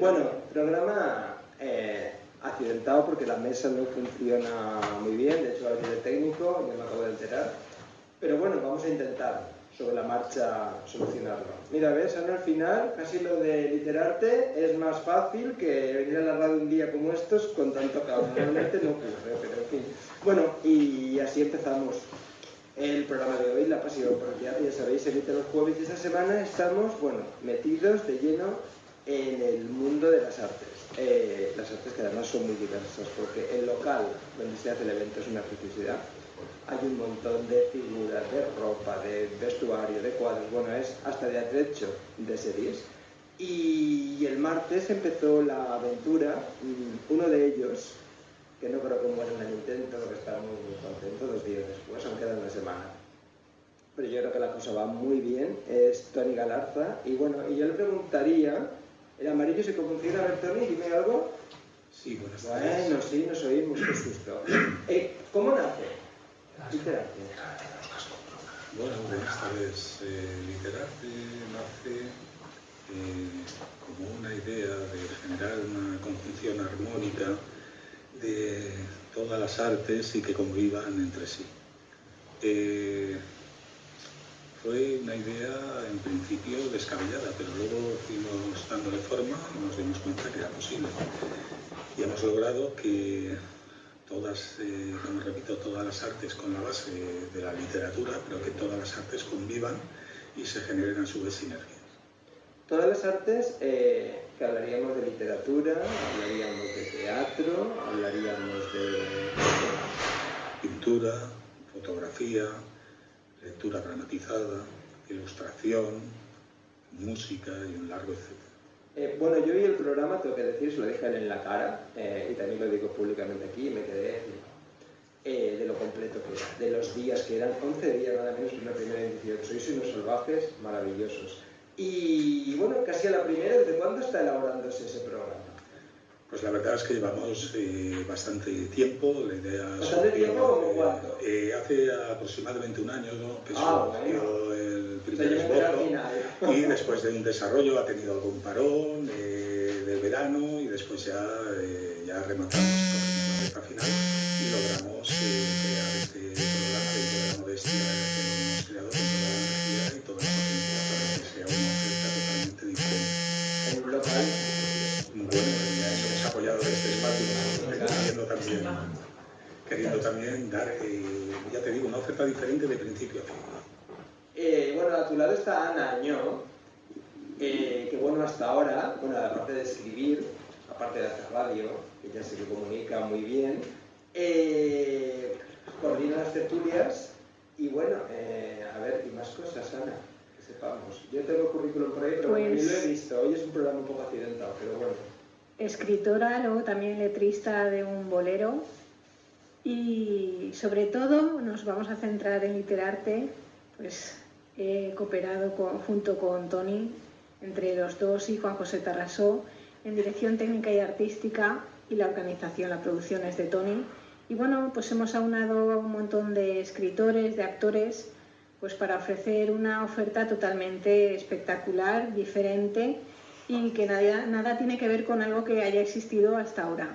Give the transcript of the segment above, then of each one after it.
Bueno, programa eh, accidentado porque la mesa no funciona muy bien, de hecho a de técnico, ya me acabo de enterar. Pero bueno, vamos a intentar sobre la marcha solucionarlo. Mira, ves, Ana, al final casi lo de literarte es más fácil que venir a la radio un día como estos con tanto caos. Realmente no ocurre, pero en fin. Bueno, y así empezamos el programa de hoy, La Pasión por el Teatro, ya sabéis, emite los jueves y esta semana estamos, bueno, metidos de lleno en el mundo de las artes. Eh, las artes que además son muy diversas, porque el local donde se hace el evento es una preciosidad. Hay un montón de figuras, de ropa, de vestuario, de cuadros, bueno, es hasta de atrecho de series. Y el martes empezó la aventura, mm, uno de ellos, que no creo que muera en el intento, porque está muy contento dos días después, aunque queda una semana. Pero yo creo que la cosa va muy bien, es Tony Galarza, y bueno, y yo le preguntaría, el amarillo se confunciona, a ver Tony, dime algo. Sí, buenas tardes. Bueno, sí, nos oímos, qué susto. Eh, ¿Cómo nace? Literarte. Bueno, buenas tardes. Eh, literarte nace eh, como una idea de generar una conjunción armónica de todas las artes y que convivan entre sí. Eh, fue una idea en principio descabellada, pero luego fuimos dándole forma y nos dimos cuenta que era posible. Y hemos logrado que todas, eh, como repito, todas las artes con la base de la literatura, pero que todas las artes convivan y se generen a su vez sinergias. Todas las artes eh, que hablaríamos de literatura, hablaríamos de teatro, hablaríamos de pintura, fotografía, lectura dramatizada, ilustración, música y un largo etcétera. Eh, bueno, yo vi el programa, tengo que decir, se lo dije en la cara, eh, y también lo digo públicamente aquí, me quedé eh, de lo completo que era, de los días que eran, 11 días nada menos que una primera edición. Sois unos salvajes maravillosos. Y bueno, casi a la primera, ¿desde cuándo está elaborándose ese programa? Pues la verdad es que llevamos eh, bastante tiempo, la idea ¿Bastante tiempo cuánto? Eh, hace aproximadamente un año que ah, surgió el primer esbozo. y después de un desarrollo ha tenido algún parón eh, del verano y después ya, ya rematamos la recta final y logramos crear este programa dentro de la modestia que hemos creado con toda la energía y toda la potencia para que sea una oferta totalmente diferente. En un local bueno, apoyado este espacio, queriendo también, queriendo también dar, eh, ya te digo, una oferta diferente de principio a fin. Eh, bueno, a tu lado está Ana Añó, eh, que bueno, hasta ahora, bueno, aparte de escribir, aparte de hacer radio, ella se comunica muy bien, coordina las tertulias y bueno, a ver, y más cosas, Ana, que sepamos. Yo tengo currículum por ahí, pero pues... lo he visto. Hoy es un programa un poco accidentado, pero bueno escritora, luego también letrista de un bolero y sobre todo nos vamos a centrar en literarte, pues he cooperado junto con Tony, entre los dos y Juan José Tarrasó, en dirección técnica y artística y la organización, la producción es de Tony. Y bueno, pues hemos aunado a un montón de escritores, de actores, pues para ofrecer una oferta totalmente espectacular, diferente y que nada, nada tiene que ver con algo que haya existido hasta ahora,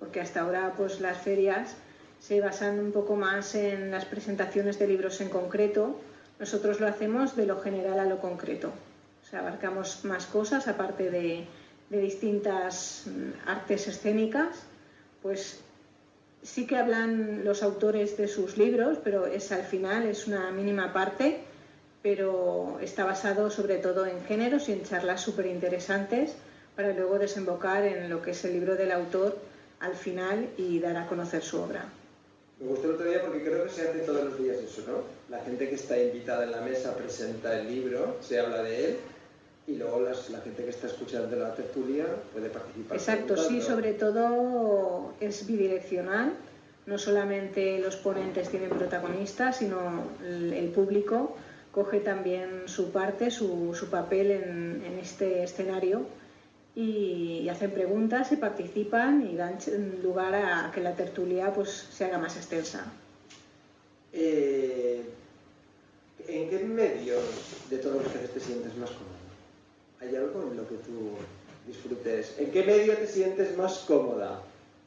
porque hasta ahora pues las ferias se basan un poco más en las presentaciones de libros en concreto, nosotros lo hacemos de lo general a lo concreto, o sea, abarcamos más cosas aparte de, de distintas mm, artes escénicas, pues sí que hablan los autores de sus libros, pero es al final, es una mínima parte pero está basado sobre todo en géneros y en charlas súper interesantes para luego desembocar en lo que es el libro del autor al final y dar a conocer su obra. Me gustó el otro día porque creo que se hace todos los días eso, ¿no? La gente que está invitada en la mesa presenta el libro, se habla de él y luego la gente que está escuchando la tertulia puede participar. Exacto, sí, sobre todo es bidireccional, no solamente los ponentes tienen protagonistas, sino el público coge también su parte, su, papel en, este escenario y, hacen preguntas y participan y dan lugar a que la tertulia pues, se haga más extensa. Eh, ¿En qué medio de todos los que te sientes más cómodo? ¿Hay algo en lo que tú disfrutes. ¿En qué medio te sientes más cómoda?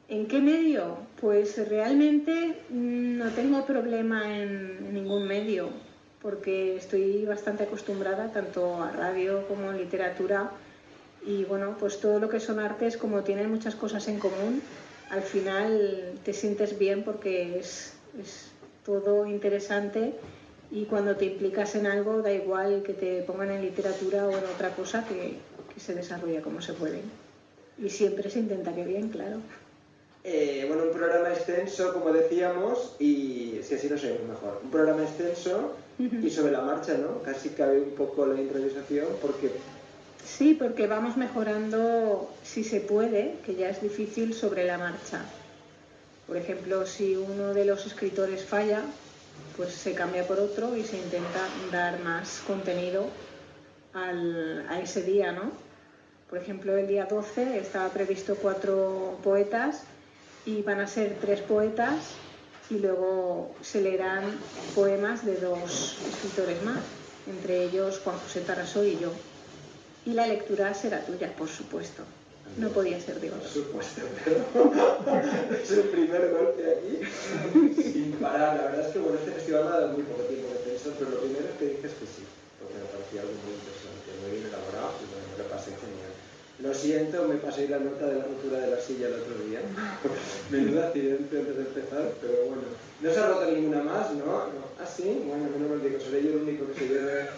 ¿En qué medio? Pues realmente mm, no tengo problema en ningún medio, porque estoy bastante acostumbrada tanto a radio como a literatura y bueno, pues todo lo que son artes, como tienen muchas cosas en común, al final te sientes bien porque es, es todo interesante y cuando te implicas en algo da igual que te pongan en literatura o en otra cosa que, que se desarrolla como se puede. Y siempre se intenta que bien, claro. Eh, bueno, un programa extenso, como decíamos, y si así no sé mejor. Un programa extenso y sobre la marcha, ¿no? Casi cabe un poco la improvisación porque... Sí, porque vamos mejorando, si se puede, que ya es difícil, sobre la marcha. Por ejemplo, si uno de los escritores falla, pues se cambia por otro y se intenta dar más contenido al, a ese día, ¿no? Por ejemplo, el día 12 estaba previsto cuatro poetas y van a ser tres poetas y luego se leerán poemas de dos escritores más, entre ellos Juan José Taraso y yo. Y la lectura será tuya, por supuesto. No podía ser de Por supuesto, pero es el primer golpe aquí sin parar. La verdad es que bueno, este festival me ha dado muy poco tiempo de pensar, pero lo primero que dije es que sí, porque me parecía algo muy interesante, muy bien elaborado y bueno, me lo pasé genial. Lo siento, me pasé la nota de la rotura de la silla el otro día. Menudo accidente antes de empezar, pero bueno. No se ha roto ninguna más, ¿no? no. ¿Ah, sí? Bueno, no me lo digo, seré yo el único que se lleve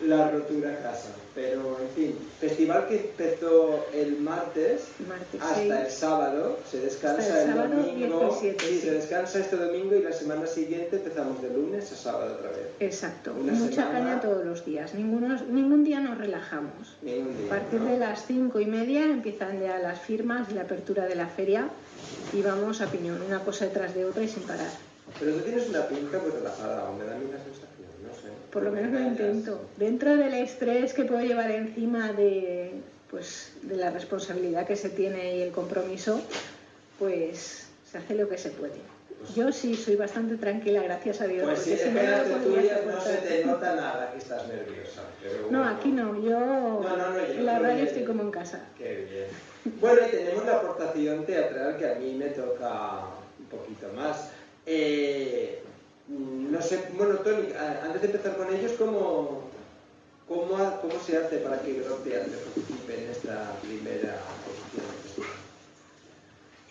la rotura a casa. Pero, en fin, festival que empezó el martes Martes hasta el 6. sábado, se descansa el el, sábado domingo. 17, sí, sí. se descansa este domingo y la semana siguiente empezamos de lunes a sábado otra vez. Exacto. Una Mucha semana- caña todos los días. Ninguno, ningún día nos relajamos. Día. A partir ¿no? de las cinco y media empiezan ya las firmas y la apertura de la feria y vamos a piñón, una cosa detrás de otra y sin parar. Pero tú tienes una pinta muy relajada, o me da a mí la sensación. Por lo menos lo intento. Dentro del estrés que puedo llevar encima de, pues, de la responsabilidad que se tiene y el compromiso, pues se hace lo que se puede. Yo sí soy bastante tranquila, gracias a Dios. Pues si no, se te nota nada que estás nerviosa. Pero No, aquí no. Yo No, no, no, yo en la radio estoy como en casa. Qué bien. Bueno, y tenemos la aportación teatral que a mí me toca un poquito más. Eh, no sé, a- antes de empezar con ellos, ¿cómo, cómo, se hace para que Teatro participe en esta primera festival?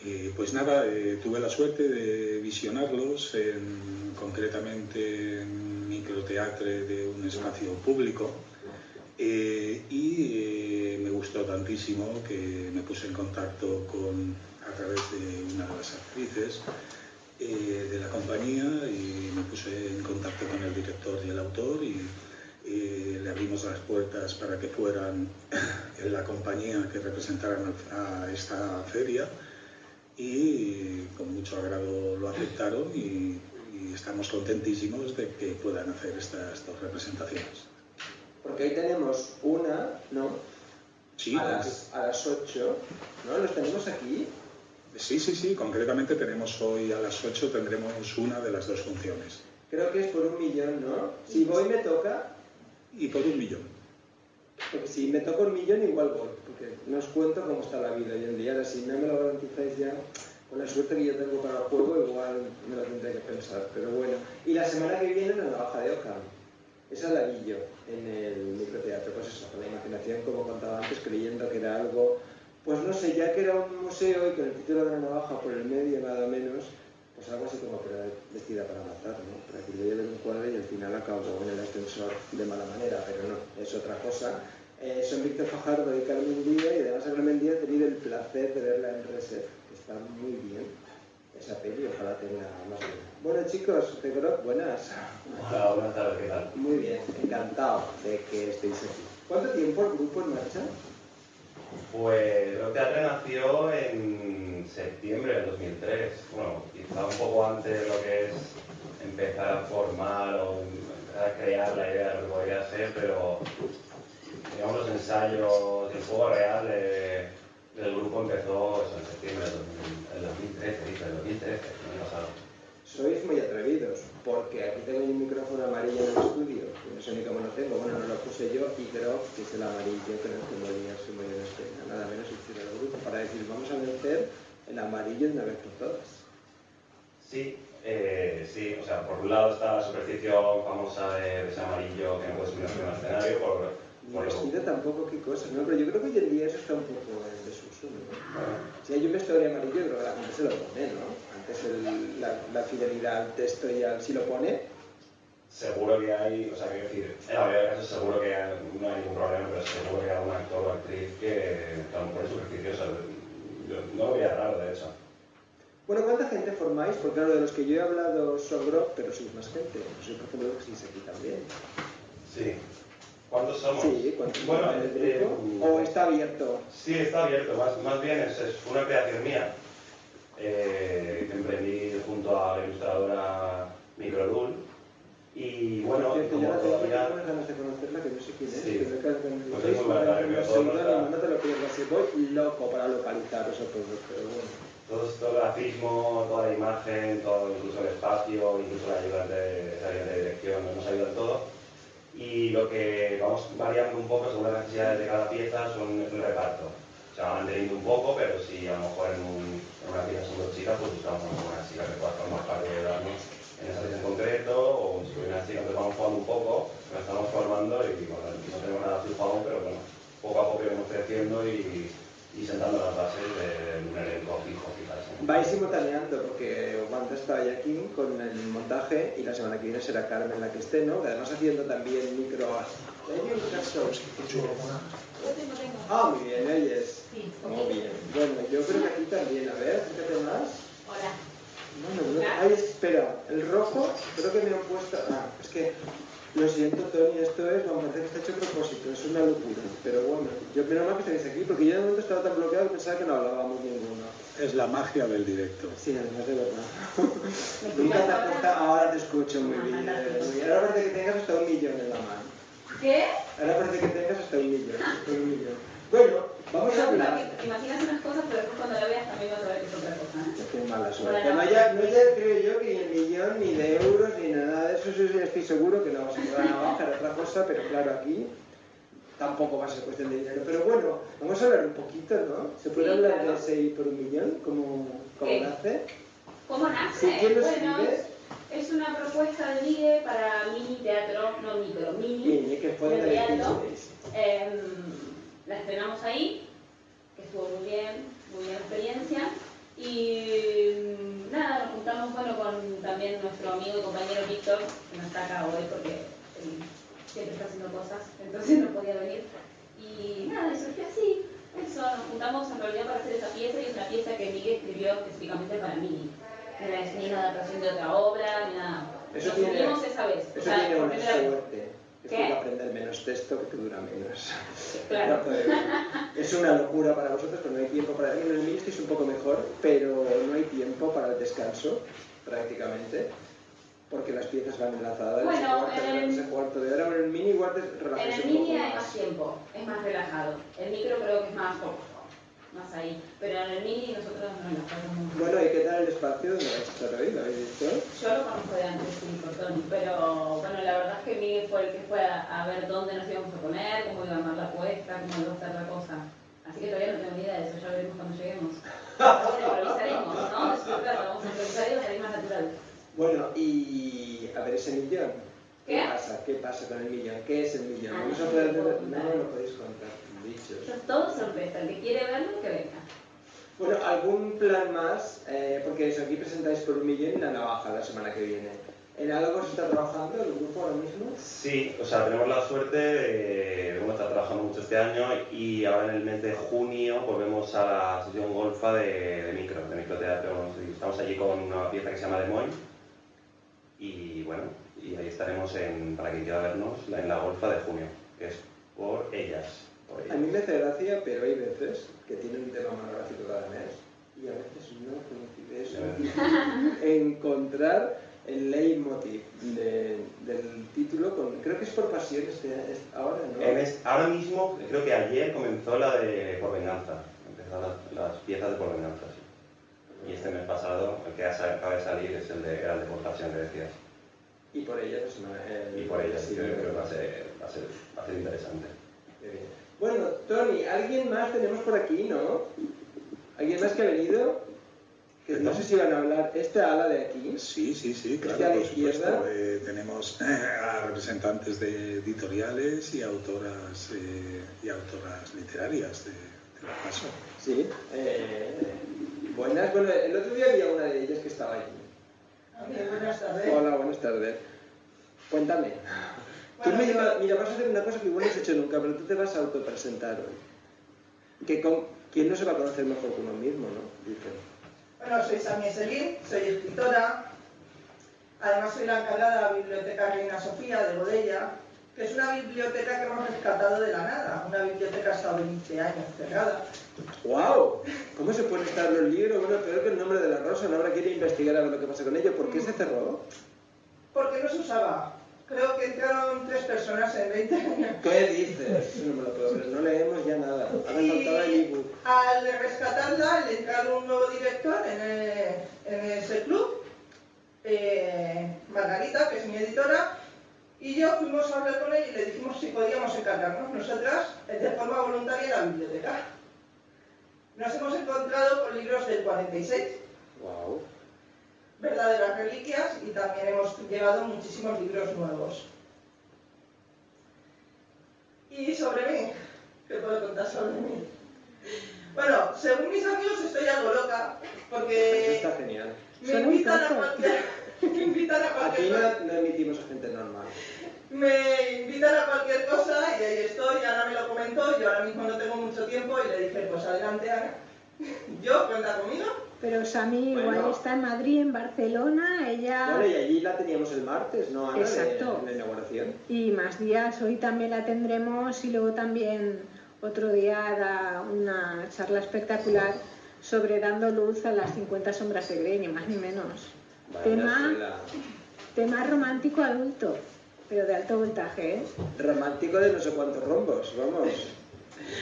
Eh, pues nada, eh, tuve la suerte de visionarlos, en- concretamente en microteatro de un espacio público, eh, y eh, me gustó tantísimo que me puse en contacto con, a través de una de las actrices eh, de la compañía y me puse en contacto con el director y el autor y le abrimos las puertas para que fueran en la compañía que representaran a esta feria y con mucho agrado lo aceptaron y, y estamos contentísimos de que puedan hacer estas dos representaciones. Porque hoy tenemos una, ¿no? Sí, a, las, a las 8, ¿no? Los tenemos aquí. Sí, sí, sí, concretamente tenemos hoy a las 8 tendremos una de las dos funciones Creo que es por un millón, ¿no? Si voy me toca, y por un millón. porque si me toca un millón igual voy, porque no os cuento cómo está la vida hoy en día. Ahora, si no me lo garantizáis ya, con la suerte que yo tengo para el juego, igual me lo tendré que pensar. Pero bueno, y la semana que viene la navaja de Ockham. Esa la vi yo en el microteatro, pues eso, con la imaginación, como contaba antes, creyendo que era algo, pues no sé, ya que era un museo y con el título de la navaja por el medio nada menos, pues algo así como que era vestida para matar, ¿no? Para que yo lleve un cuadro y al final acabo en el ascensor de mala manera, pero no, es otra cosa. Eh, son Víctor Fajardo y Carmen Díaz y además a Carmen Díaz he tenido el placer de verla en Reset, que está muy bien esa peli, ojalá tenga más vida. Bueno chicos, de Groc, buenas. Hola, buenas tardes, ¿qué tal? Muy bien, encantado de que estéis aquí. ¿Cuánto tiempo el grupo en marcha? Pues Rock Teatre nació en septiembre del 2003. Bueno, quizá un poco antes de lo que es empezar a formar o empezar a crear la idea de lo que podría ser, pero digamos los ensayos, el juego real de- del grupo empezó eso, en septiembre del 2000 del 2013, dice, del 2013, el año pasado. sois muy porque aquí tengo un micrófono amarillo en el estudio, que no sé ni cómo lo tengo, bueno, no lo puse yo, y creo que es el amarillo que no tengo día se muy en escena, nada menos el del grupo, para decir, vamos a vencer el amarillo de una vez por todas. Sí, eh, sí, o sea, por un lado está la superstición famosa de, ese amarillo que no puede subir en el escenario, por, por vestido tampoco, qué cosas, ¿no? Pero yo creo que hoy en día eso está un poco en desuso, ¿no? Si hay un vestuario amarillo, creo que la gente se lo pone, ¿no? Es la, fidelidad al texto y al si lo pone. Seguro que hay, o sea, quiero decir, en la mayoría de casos seguro que no hay ningún problema, pero seguro que hay algún actor o actriz que, que a lo mejor es supersticiosa. Yo no lo veía raro, de hecho. Bueno, ¿cuánta gente formáis? Porque claro, de los que yo he hablado son Grok, pero sois más gente. Soy por ejemplo que sois aquí también. Sí. ¿Cuántos somos? Sí, ¿cuántos bueno, en el? Eh, ¿O está abierto? Sí, está abierto. Más, más bien es, es una creación mía eh, que emprendí junto a la ilustradora Microdul. Y bueno, Cierto, como yo todavía... Ganas de conocerla, que no sé quién es. Sí. Que pues es muy buena, no te lo pierdas. Voy loco para localizaros a todos, pero bueno. Todo, todo el grafismo, toda la imagen, todo, incluso el espacio, incluso la ayuda de, la de dirección, nos ayuda en todo. Y lo que vamos variando un poco según las necesidades de cada pieza son el reparto se va manteniendo un poco, pero si a lo mejor en, un, en una pieza son dos chicas, pues buscamos una chica que pueda formar parte de darnos en esa pieza en concreto, o si una chica, entonces vamos jugando un poco, nos estamos formando y bueno, no tenemos nada fijado aún, pero bueno, poco a poco iremos creciendo y, y sentando las bases de un elenco fijo, quizás. Vais simultaneando, porque Wanda está aquí con el montaje y la semana que viene será Carmen la que esté, ¿no? Además haciendo también micro... Ah, muy bien, ellos. Sí, Muy bien. Bueno, yo creo que aquí también. A ver, fíjate más. Hola. No, no, Ay, espera. El rojo, creo que me han puesto... Ah, es que... Lo siento, Tony, esto es, vamos a hacer que está hecho a propósito, es una locura. Pero bueno, yo menos mal que estáis aquí, porque yo de momento estaba tan bloqueado que pensaba que no hablábamos ninguno. Es la magia del directo. Sí, además de verdad. Nunca te ahora te escucho muy bien. Muy bien. Ahora parece que tengas hasta un millón en la mano. ¿Qué? Ahora parece que tengas hasta un millón. Hasta un millón. Bueno, vamos a hablar. Imaginas unas cosas, pero después cuando la veas también vas a ver que es otra cosa. ¿eh? Qué mala suerte. no, ya, no ya creo yo que ni el millón, ni de euros, ni nada de eso. Estoy seguro que no se van a bajar otra cosa, pero claro, aquí tampoco va a ser cuestión de dinero. Pero bueno, vamos a hablar un poquito, ¿no? ¿Se puede hablar de ese por un millón? ¿Cómo, cómo nace? ¿Cómo nace? Sí, ¿Quién lo bueno, Es una propuesta de MIDE para mini teatro, no micro, mini. Mini, que puede tener eh, la estrenamos ahí, que estuvo muy bien, muy bien experiencia. Y mm, nada, nos juntamos bueno, con también nuestro amigo y compañero Víctor, que no está acá hoy porque él siempre está haciendo cosas, entonces no podía venir. Y nada, y surgió así. Eso, nos juntamos en realidad para hacer esa pieza y es una pieza que Miguel escribió específicamente para mí. No es ni una adaptación de otra obra, ni nada. Eso Nos tiene, esa vez. Eso tiene una suerte es que aprender menos texto que dura menos. Claro. es una locura para vosotros, pero no hay tiempo para... En el mini es un poco mejor, pero no hay tiempo para el descanso, prácticamente, porque las piezas van enlazadas. Bueno, en el... cuarto de hora, en el mini igual te En el mini hay más tiempo, es más relajado. El micro creo que es más más ahí. Pero en el mini nosotros no nos pasamos Bueno, ¿y qué tal el espacio donde vais a estar hoy? ¿Lo habéis visto? Yo lo conozco de antes, sí, por Tony, pero bueno, la verdad es que Miguel fue el que fue a, ver dónde nos íbamos a poner, cómo iba a armar la puesta, cómo iba a estar la cosa. Así que todavía no tengo ni idea de eso, ya veremos cuando lleguemos. Bueno, improvisaremos, ¿no? Eso es vamos a improvisar y va a salir más natural. Bueno, y a ver ese millón. ¿Qué? ¿Qué pasa? ¿Qué pasa con el millón? ¿Qué es el millón? Ah, no, no lo podéis contar. Eso es todo sorpresa. El que quiere verlo, que venga. Bueno, ¿algún plan más? Eh, porque eso, aquí presentáis por un millón y la navaja la semana que viene. ¿En algo se está trabajando el grupo ahora mismo? Sí, o sea, tenemos la suerte de, bueno, estar trabajando mucho este año y ahora en el mes de junio volvemos a la sesión golfa de, de micro, de microteatro. Estamos allí con una pieza que se llama Moines y bueno, y ahí estaremos en, para quien quiera vernos en la golfa de junio, que es por ellas. A mí me hace gracia, pero hay veces que tiene un tema monográfico cada mes y a veces no coincide. Es encontrar el leitmotiv de, del título, con, creo que es por pasión este, ahora, ¿no? ahora mismo, creo que ayer comenzó la de Por Venganza, empezaron las, las piezas de Por Venganza, sí. Y este mes pasado, el que acaba de salir es el de, era el de portación que decías. Y por ella, pues, el, Y por ella sí, creo que va a ser, va a ser, va a ser interesante. Qué bien. Bueno, Tony, ¿alguien más tenemos por aquí, no? ¿Alguien más que ha venido? Que no sé si van a hablar. ¿Esta ala de aquí? Sí, sí, sí, claro, ¿Este a la por supuesto. Eh, tenemos a representantes de editoriales y autoras eh, y autoras literarias de, de la paso. Sí. Eh, buenas. Bueno, el otro día había una de ellas que estaba allí. Ok, buenas tardes. Hola, buenas tardes. Cuéntame. Tú me llevas- mira, vas a hacer una cosa que igual no has hecho nunca, pero tú te vas a autopresentar hoy. Que con, ¿Quién no se va a conocer mejor que uno mismo, no? Bueno, soy Sami Selín, soy escritora. Además soy la encargada de la Biblioteca Reina Sofía de Bodella, que es una biblioteca que hemos rescatado de la nada. Una biblioteca que ha estado 20 años cerrada. ¡Wow! ¿Cómo se pueden estar los libros? Bueno, peor que el nombre de la rosa. ¿No habrá quiere investigar a ver lo que pasa con ello? ¿Por qué se cerró? Porque no se usaba. Creo que entraron tres personas en 20 años. ¿Qué dices? No me lo puedo creer. No leemos ya nada. Ahora faltaba el Y ebook. al rescatarla, le entraron un nuevo director en, el- en ese club, eh, Margarita, que es mi editora, y yo fuimos a hablar con él y le dijimos si podíamos encargarnos nosotras de forma voluntaria la biblioteca. Nos hemos encontrado con libros del 46, ¡Wow! Verdaderas reliquias, y también hemos llevado muchísimos libros nuevos. Y sobre mí, ¿qué puedo contar sobre mí? Bueno, según mis amigos estoy algo loca, Eso porque está genial. me invitan a cualquier, me invitan a Aquí cualquier cosa, no, no emitimos a gente normal. me invitan a cualquier cosa y ahí estoy, Ana me lo comentó, yo ahora mismo no tengo mucho tiempo y le dije, pues adelante Ana, yo cuenta conmigo. Pero Sami Bueno. igual está en Madrid, en Barcelona, ella... Bueno, y allí la teníamos el martes, ¿no, Ana? De- Exacto. en la inauguración. Y más días, hoy también la tendremos y luego también otro día da una charla espectacular sobre dando luz a las 50 sombras de Grey, ni más ni menos. Tema, tema romántico adulto, pero de alto voltaje, ¿eh? Romántico de no sé cuántos rombos, vamos.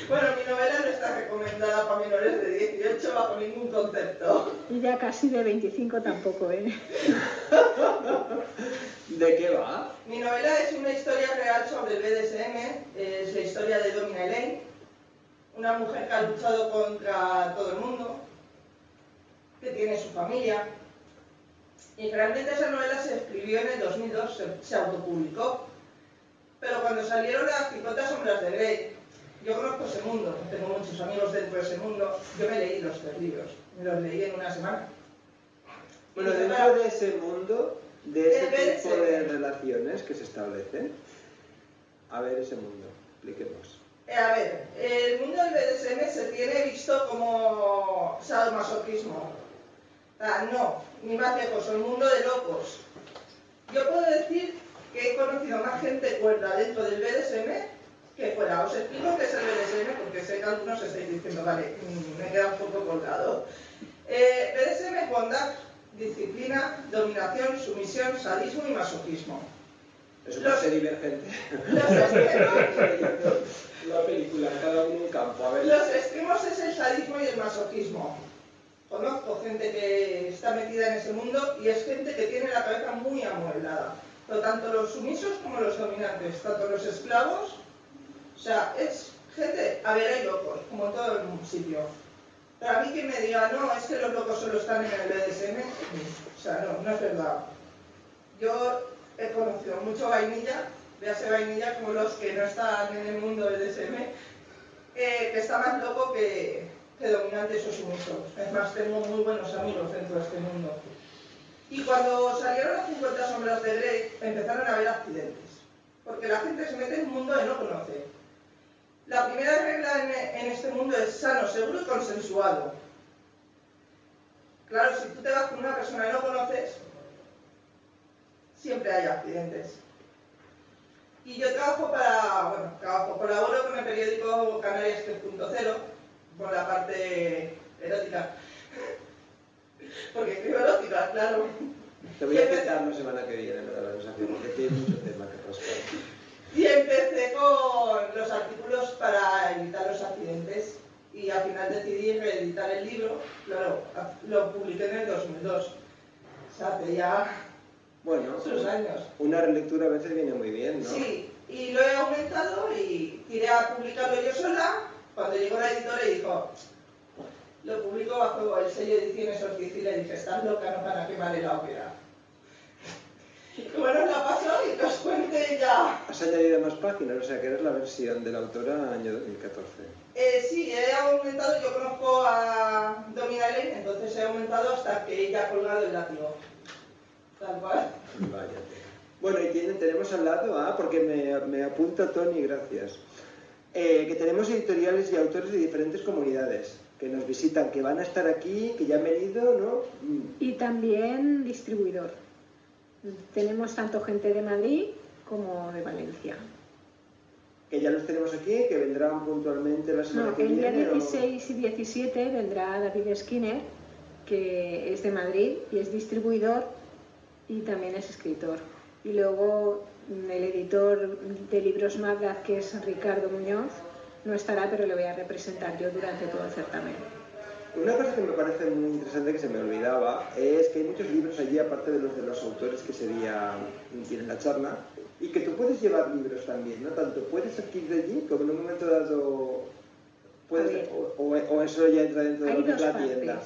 Bueno, mi novela no está recomendada para menores de 18 bajo ningún concepto. Y ya casi de 25 tampoco, ¿eh? ¿De qué va? Mi novela es una historia real sobre el BDSM, es la historia de Domina Elaine, una mujer que ha luchado contra todo el mundo, que tiene su familia. Y realmente esa novela se escribió en el 2002, se, se autopublicó. Pero cuando salieron las 50 sombras de Grey, yo conozco ese mundo, tengo muchos amigos dentro de ese mundo, yo me leí los tres libros, me los leí en una semana. Bueno, dentro de ese mundo, de ese tipo de relaciones que se establecen, a ver ese mundo, expliquemos. Eh, A ver, el mundo del BDSM se tiene visto como sadomasoquismo. Ah, no, ni más lejos, el mundo de locos. Yo puedo decir que he conocido más gente cuerda dentro del BDSM que fuera. Os explico qué es el BDSM porque sé que algunos estáis diciendo, vale, mm, me he quedado un poco colgado. Eh, BDSM es bondad, disciplina, dominación, sumisión, sadismo y masoquismo. Es un Los- divergente. Los extremos La película, cada uno un campo, a ver. Los extremos es el sadismo y el masoquismo. Conozco gente que está metida en ese mundo y es gente que tiene la cabeza muy amueblada. Pero tanto los sumisos como los dominantes, tanto los esclavos, o sea, es gente, a ver, hay locos, como en todo el sitio. Pero a mí que me diga, no, es que los locos solo están en el BDSM, o sea, no, no es verdad. Yo he conocido mucho vainilla, véase vainilla como los que no están en el mundo BDSM, eh, que está más loco que, que dominantes o sumisos. Es más, tengo muy buenos amigos dentro de este mundo. Y cuando salieron las 50 sombras de Grey, empezaron a haber accidentes. Porque la gente se mete en un mundo que no conoce. La primera regla en, en este mundo es sano, seguro y consensuado. Claro, si tú te vas con una persona que no conoces, siempre hay accidentes. Y yo trabajo para, bueno, trabajo, colaboro con el periódico Canarias 3.0, por la parte erótica. Porque escribo erótica, claro. Te voy a quitar la semana que viene lo de la porque tiene mucho tema que rascar. Y empecé con los artículos para evitar los accidentes. y al final reeditar el libro, claro, lo publiqué en el 2002. O sea, hace ya bueno, sus años. Una relectura a veces viene muy bien, ¿no? Sí, y lo he aumentado y tiré a publicarlo yo sola. Cuando llegó la editora y dijo, lo publico bajo el sello de Ediciones Ortiz y le dije, estás loca, no para qué vale la ópera. Bueno, la pasó y que os cuente ya. Has añadido más páginas, o sea que eres la versión de la autora año 2014. Eh, sí, he aumentado, yo conozco a Dominale, entonces he aumentado hasta que ella ha colgado el látigo. Tal cual. Vaya. Bueno, y tienen, tenemos al lado, ah, porque me, me apunta Tony, gracias, eh, que tenemos editoriales y autores de diferentes comunidades que nos visitan, que van a estar aquí, que ya han venido, ¿no? Mm. Y también distribuidor. Tenemos tanto gente de Madrid como de Valencia. Que ya los tenemos aquí, que vendrán puntualmente la semana que viene. El día 16 y 17 vendrá David Skinner, que es de Madrid y es distribuidor y también es escritor. Y luego mm, el editor de libros Magdad, que es Ricardo Muñoz, no estará, pero le voy a representar yo durante todo el certamen. Una cosa que me parece muy interesante que se me olvidaba es que hay muchos libros allí, aparte de los de los autores que sería tienen la charla, y que tú puedes llevar libros también, ¿no? Tanto puedes adquirir de allí como en un momento dado puedes, o, eso ya entra dentro de la tienda.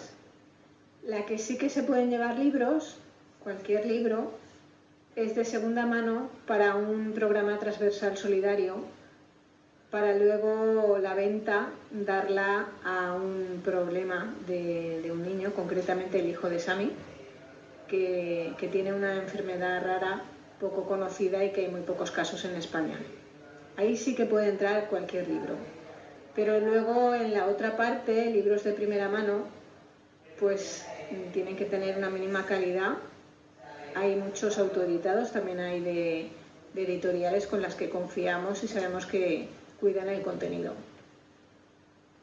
La que sí que se pueden llevar libros, cualquier libro, es de segunda mano para un programa transversal solidario para luego la venta darla a un problema de, un niño, concretamente el hijo de Sami, que, tiene una enfermedad rara poco conocida y que hay muy pocos casos en España. Ahí sí que puede entrar cualquier libro. Pero luego en la otra parte, libros de primera mano, pues tienen que tener una mínima calidad. Hay muchos autoeditados, también hay de editoriales con las que confiamos y sabemos que, cuidan el contenido.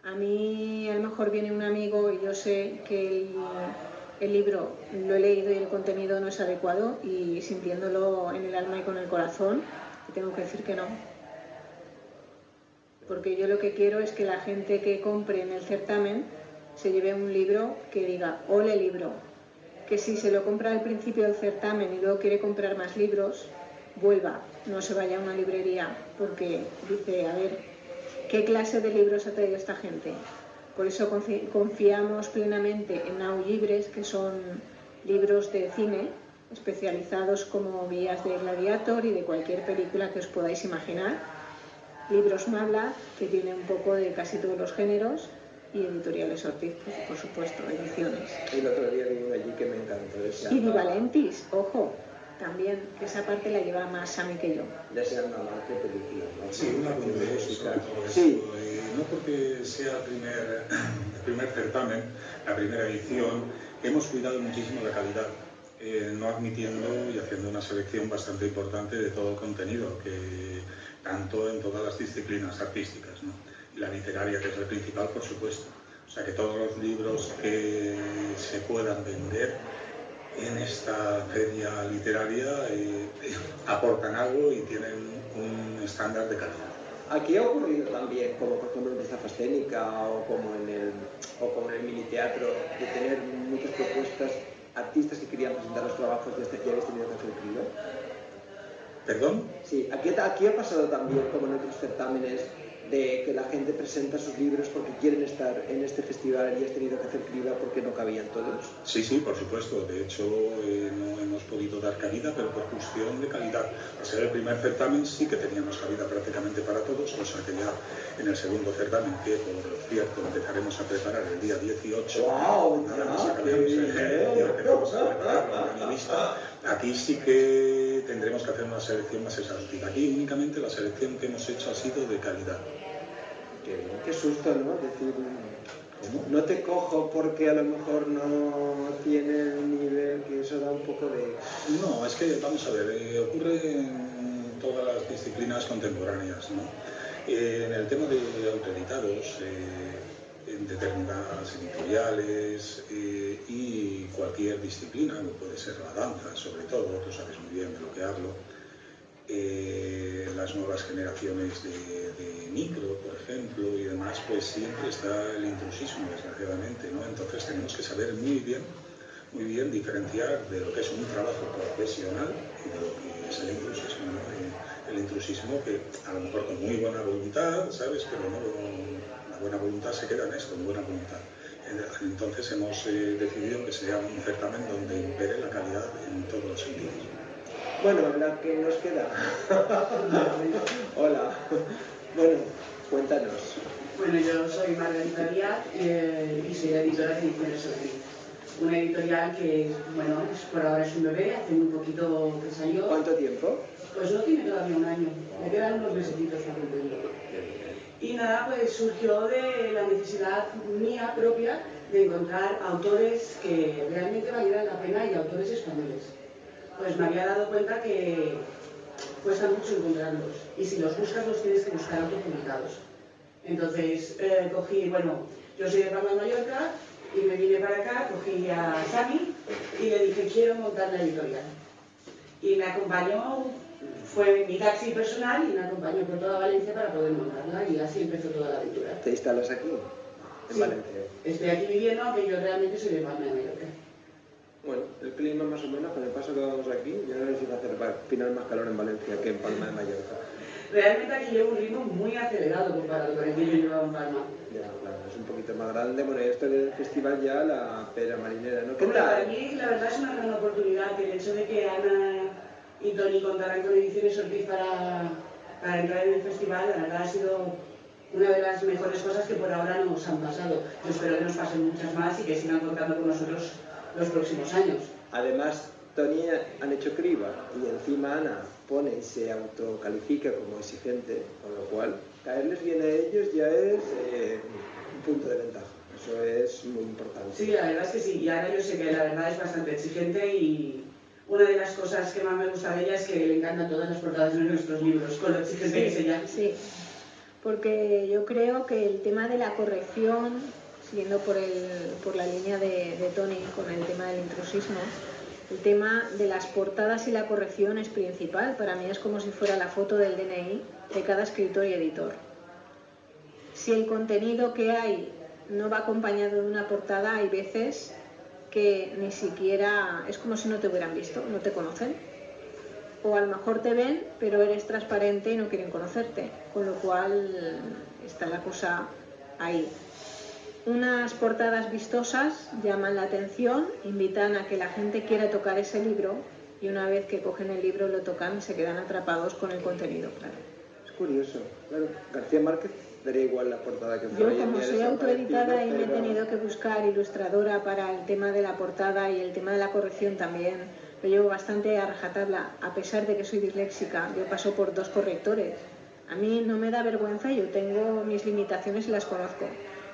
A mí a lo mejor viene un amigo y yo sé que el, libro lo he leído y el contenido no es adecuado y sintiéndolo en el alma y con el corazón, tengo que decir que no. Porque yo lo que quiero es que la gente que compre en el certamen se lleve un libro que diga, ole libro, que si se lo compra al principio del certamen y luego quiere comprar más libros, vuelva, no se vaya a una librería porque dice, a ver, ¿qué clase de libros ha traído esta gente? Por eso confiamos plenamente en Libres, que son libros de cine especializados como guías de Gladiator y de cualquier película que os podáis imaginar. Libros Mabla, que tiene un poco de casi todos los géneros, y editoriales Ortiz, pues, por supuesto, ediciones. Y el otro día vi allí que me encantó. Y Di Valentis, ojo, también, esa parte la lleva más Sammy que yo. Ya sea una marca película, ¿no? Sí, una. Sí. no porque sea el primer, el primer certamen, la primera edición, hemos cuidado muchísimo la calidad. Eh, no admitiendo y haciendo una selección bastante importante de todo el contenido, que tanto en todas las disciplinas artísticas, ¿no? y la literaria, que es el principal, por supuesto. O sea que todos los libros que se puedan vender en esta feria literaria eh, aportan algo y tienen un estándar de calidad. Aquí ha ocurrido también, como por ejemplo en esta Escénica o como en el, o como en el mini teatro, de tener muchas propuestas, artistas que querían presentar los trabajos y ya habéis tenido que hacer ¿Perdón? Sí, aquí, aquí ha pasado también, como en otros certámenes, de que la gente presenta sus libros porque quieren estar en este festival y has tenido que hacer criba porque no cabían todos? Sí, sí, por supuesto. De hecho, eh, no hemos podido dar cabida, pero por cuestión de calidad. Al ser el primer certamen sí que teníamos cabida prácticamente para todos, cosa que ya en el segundo certamen, que por cierto empezaremos a preparar el día 18, wow, nada más acabemos el día empezamos a preparar la lista, aquí sí que tendremos que hacer una selección más exhaustiva. Aquí únicamente la selección que hemos hecho ha sido de calidad. Qué, susto, ¿no? Decir, no te cojo porque a lo mejor no tiene el nivel, que eso da un poco de... No, es que, vamos a ver, eh, ocurre en todas las disciplinas contemporáneas, ¿no? Eh, en el tema de autoeditados, eh, en determinadas editoriales y cualquier disciplina, como puede ser la danza sobre todo, tú sabes muy bien de lo que hablo, eh, las nuevas generaciones de, micro, por ejemplo, y demás, pues siempre está el intrusismo, desgraciadamente, ¿no? Entonces tenemos que saber muy bien, muy bien diferenciar de lo que es un trabajo profesional y de lo que es el intrusismo. El, intrusismo que a lo mejor con muy buena voluntad, ¿sabes? Pero no, la buena voluntad se queda en esto, en buena voluntad. Entonces hemos eh, decidido que sea un certamen donde impere la calidad en todos los sentidos. Bueno, la que nos queda. Hola. Bueno, cuéntanos. Bueno, yo soy Margarita Díaz eh, y soy la editora de Ediciones Una editorial que, bueno, por ahora es un bebé, hace un poquito que salió. ¿Cuánto tiempo? Pues no tiene todavía un año, me quedan unos mesecitos para cumplirlo. Y nada, pues surgió de la necesidad mía propia de encontrar autores que realmente valieran la pena y autores españoles pues me había dado cuenta que cuesta mucho encontrarlos. Y si los buscas, los tienes que buscar autopublicados. Entonces, eh, cogí, bueno, yo soy de Palma de Mallorca y me vine para acá, cogí a Sami y le dije, quiero montar la editorial. Y me acompañó, fue mi taxi personal y me acompañó por toda Valencia para poder montarla y así empezó toda la aventura. ¿Te instalas aquí? En Valencia. Estoy aquí viviendo, aunque yo realmente soy de Palma de Mallorca. Bueno, el clima más o menos, con el paso que vamos aquí, yo no a hacer final más calor en Valencia que en Palma de Mallorca. Realmente aquí llevo un ritmo muy acelerado comparado con el que yo llevaba en Palma. Ya, claro, es un poquito más grande. Bueno, esto del festival ya, la pera marinera, ¿no? ¿Qué tal? Para mí, la verdad, es una gran oportunidad el hecho de que Ana y Tony contaran con Ediciones Ortiz para, para entrar en el festival, la verdad ha sido una de las mejores cosas que por ahora nos han pasado. Yo espero que nos pasen muchas más y que sigan contando con nosotros los próximos años. Además, Tony han hecho criba y encima Ana pone y se autocalifica como exigente, con lo cual caerles bien a ellos ya es eh, un punto de ventaja. Eso es muy importante. Sí, la verdad es que sí. Y Ana yo sé que la verdad es bastante exigente y una de las cosas que más me gusta de ella es que le encantan todas las portadas de nuestros libros, con lo exigente que es ella. Sí, porque yo creo que el tema de la corrección siguiendo por, por la línea de, Tony con el tema del intrusismo, el tema de las portadas y la corrección es principal. Para mí es como si fuera la foto del DNI de cada escritor y editor. Si el contenido que hay no va acompañado de una portada, hay veces que ni siquiera es como si no te hubieran visto, no te conocen. O a lo mejor te ven, pero eres transparente y no quieren conocerte. Con lo cual está la cosa ahí. Unas portadas vistosas llaman la atención, invitan a que la gente quiera tocar ese libro y una vez que cogen el libro lo tocan se quedan atrapados con el contenido, claro. Es curioso, claro. García Márquez daría igual la portada que Yo como soy autoeditada y me he tenido que buscar ilustradora para el tema de la portada y el tema de la corrección también, lo llevo bastante a rajatabla, a pesar de que soy disléxica, yo paso por dos correctores. A mí no me da vergüenza, yo tengo mis limitaciones y las conozco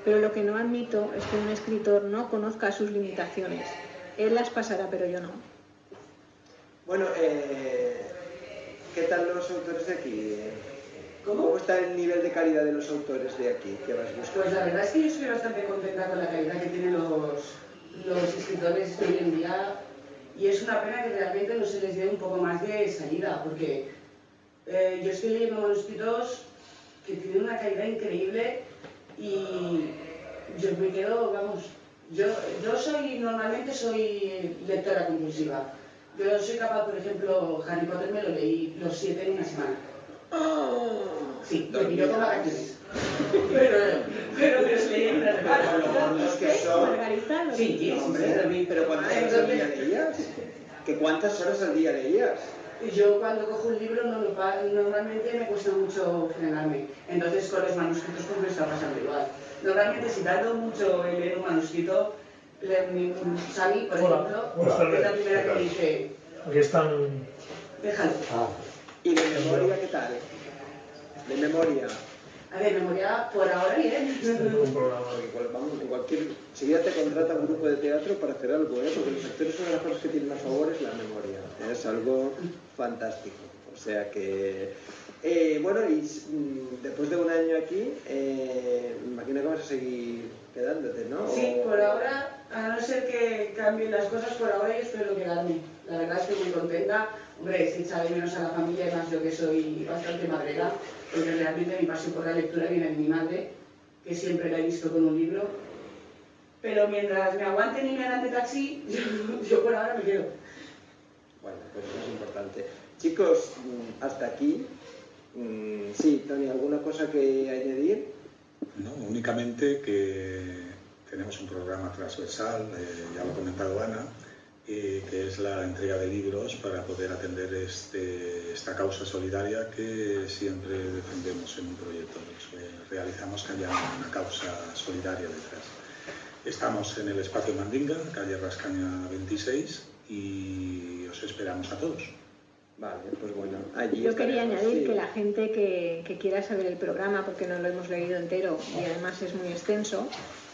pero lo que no admito es que un escritor no conozca sus limitaciones. Él las pasará, pero yo no. Bueno, eh, ¿qué tal los autores de aquí? ¿Cómo? está el nivel de calidad de los autores de aquí que vas Pues la verdad es que yo estoy bastante contenta con la calidad que tienen los, los escritores de hoy en día y es una pena que realmente no se les dé un poco más de salida porque eh, yo estoy leyendo manuscritos que tienen una calidad increíble y yo me quedo, vamos, yo, yo soy, normalmente soy lectora compulsiva. Yo soy capaz, por ejemplo, Harry Potter me lo leí los siete en una semana. Sí, me pilló con vacaciones. pero, pero me los leí en una semana. Los que son... Sí, sí, hombre, pero ¿cuántas horas al día leías? ¿Que cuántas horas al día leías? Yo cuando cojo un libro no normalmente me cuesta mucho frenarme. Entonces con los manuscritos pues me está pasando igual. Normalmente si tardo mucho en leer un manuscrito, Sami, por ejemplo, es la primera que dice... Aquí están... Déjalo. Ah. ¿Y de memoria qué tal? ¿De memoria? A ver, memoria por ahora bien. Igual, vamos, en cualquier, ya te contrata un grupo de teatro para hacer algo, ¿eh? porque los actores son de las cosas que tienen más favor es la memoria. Es algo fantástico. O sea que, eh, bueno, y mm, después de un año aquí, eh, me imagino que vas a seguir quedándote, ¿no? Sí, por ahora, a no ser que cambien las cosas, por ahora yo espero quedarme. La verdad estoy muy contenta. Hombre, se echa de menos a la familia y más yo que soy bastante madrera, porque realmente mi pasión por la lectura viene de mi madre, que siempre la he visto con un libro. Pero mientras me aguanten y me hagan de taxi, yo, por ahora me quedo. Bueno, pues eso es importante. Chicos, mm, hasta aquí. Mm, sí, Tony, ¿alguna cosa que añadir? No, únicamente que tenemos un programa transversal, eh, ya lo ha comentado Ana, eh, que es la entrega de libros para poder atender este, esta causa solidaria que siempre defendemos en un proyecto. realizamos que haya una causa solidaria detrás. Estamos en el espacio Mandinga, calle Rascaña 26, y os esperamos a todos. Vale, pues bueno, allí Yo quería añadir sí. que la gente que, que quiera saber el programa, porque no lo hemos leído entero y además es muy extenso,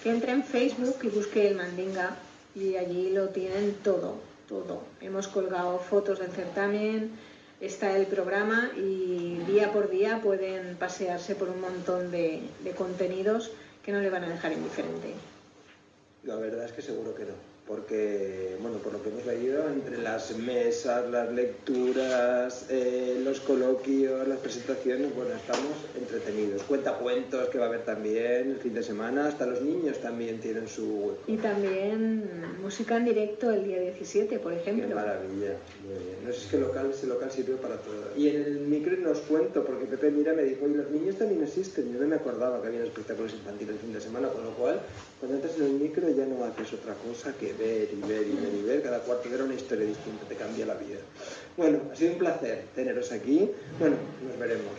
que entre en Facebook y busque el Mandinga y allí lo tienen todo, todo. Hemos colgado fotos del certamen, está el programa y día por día pueden pasearse por un montón de, de contenidos que no le van a dejar indiferente. La verdad es que seguro que no, porque, bueno, por lo que hemos leído, entre las mesas, las lecturas, eh, los coloquios, las presentaciones, bueno, estamos entretenidos. Cuenta cuentos que va a haber también el fin de semana, hasta los niños también tienen su hueco. Y también música en directo el día 17, por Qué ejemplo. maravilla, muy bien. No sé, es que local, ese local sirve para todo. Y en el micro no os cuento, porque Pepe Mira me dijo, y los niños también existen. Yo no me acordaba que había espectáculos infantiles el fin de semana, con lo cual, cuando entras en el micro ya no haces otra cosa que ver y ver y ver y ver. Cada cuarto de hora una historia distinta, te cambia la vida. Bueno, ha sido un placer teneros aquí. Bueno, nos veremos.